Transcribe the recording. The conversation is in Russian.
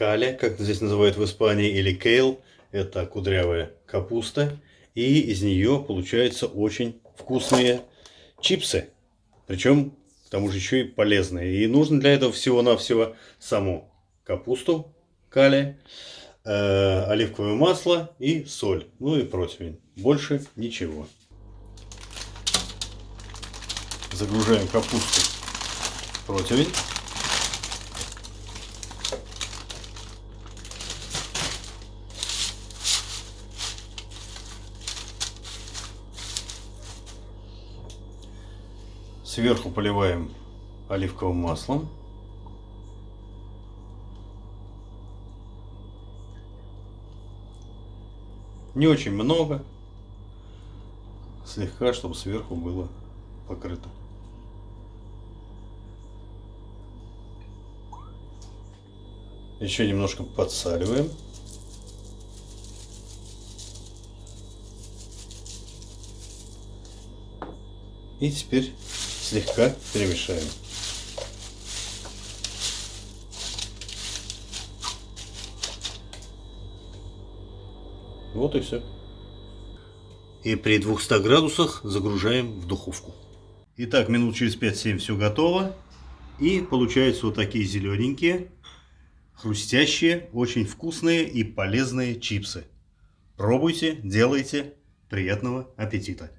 кале, как здесь называют в Испании, или кейл. Это кудрявая капуста. И из нее получаются очень вкусные чипсы. Причем, к тому же, еще и полезные. И нужно для этого всего-навсего саму капусту, кале, э, оливковое масло и соль. Ну и противень. Больше ничего. Загружаем капусту в противень. Сверху поливаем оливковым маслом. Не очень много. Слегка, чтобы сверху было покрыто. Еще немножко подсаливаем. И теперь слегка перемешаем. Вот и все. И при 200 градусах загружаем в духовку. Итак, минут через 5-7 все готово. И получаются вот такие зелененькие, хрустящие, очень вкусные и полезные чипсы. Пробуйте, делайте. Приятного аппетита!